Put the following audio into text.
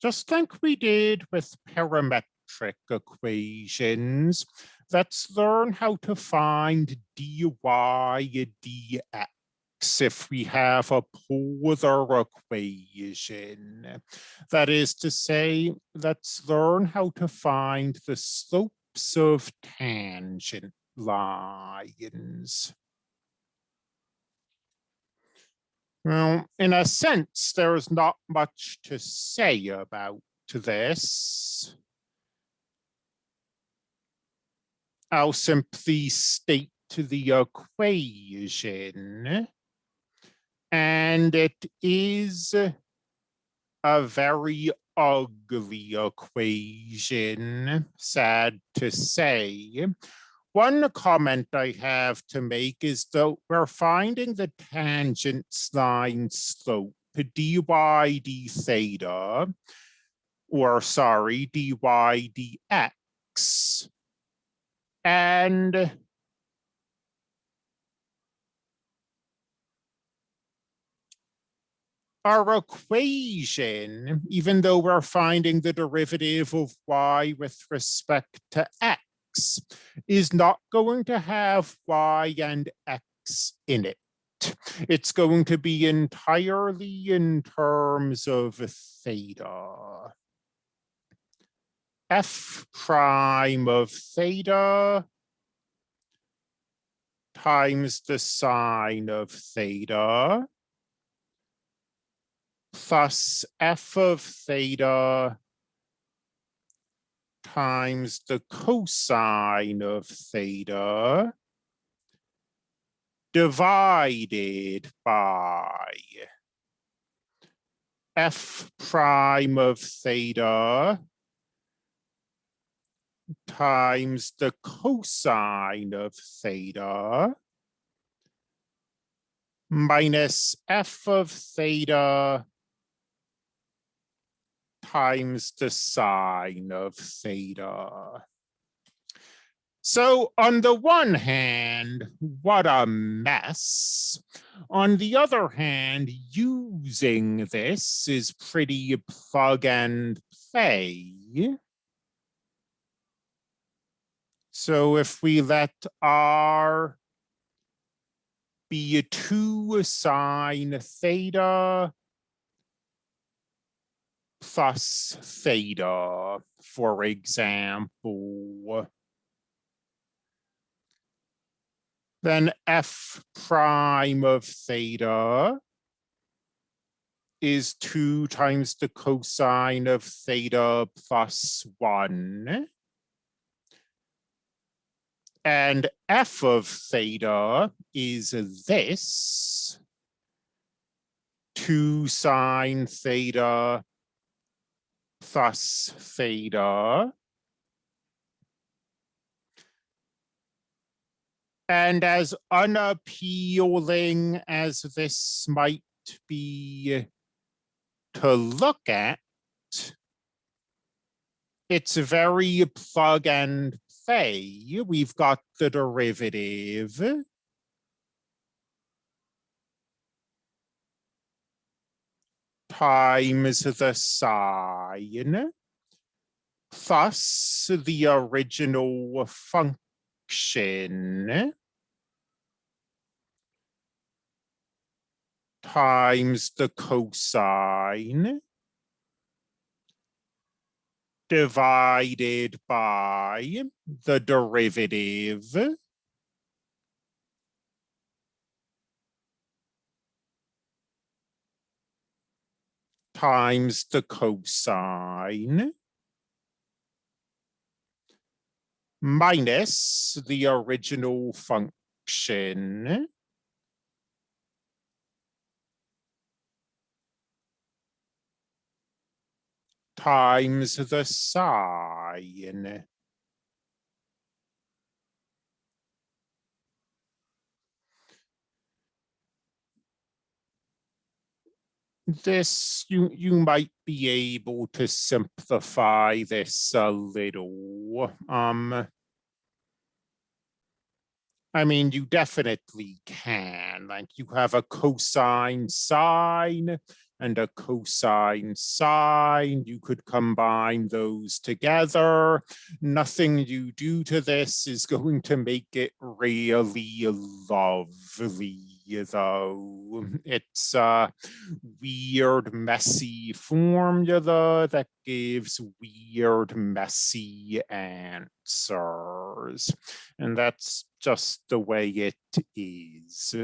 just like we did with parametric equations, let's learn how to find dy dx if we have a polar equation. That is to say, let's learn how to find the slopes of tangent lines. Well, in a sense, there's not much to say about this. I'll simply state the equation. And it is a very ugly equation, sad to say. One comment I have to make is that we're finding the tangent line slope dy d theta, or sorry, dy dx. And our equation, even though we're finding the derivative of y with respect to x, is not going to have y and x in it. It's going to be entirely in terms of theta. f prime of theta times the sine of theta plus f of theta times the cosine of theta divided by f prime of theta times the cosine of theta minus f of theta times the sine of theta. So on the one hand, what a mess. On the other hand, using this is pretty plug and play. So if we let R be a 2 sine theta plus theta, for example. Then f prime of theta is 2 times the cosine of theta plus 1. And f of theta is this, 2 sine theta plus theta. And as unappealing as this might be to look at, it's very plug and play. We've got the derivative times the sine Thus, the original function. Times the cosine. Divided by the derivative times the cosine minus the original function times the sine. This you you might be able to simplify this a little um I mean you definitely can like you have a cosine sine and a cosine sine. You could combine those together. Nothing you do to this is going to make it really lovely though. Mm-hmm. It's a weird, messy formula that gives weird, messy answers. And that's just the way it is.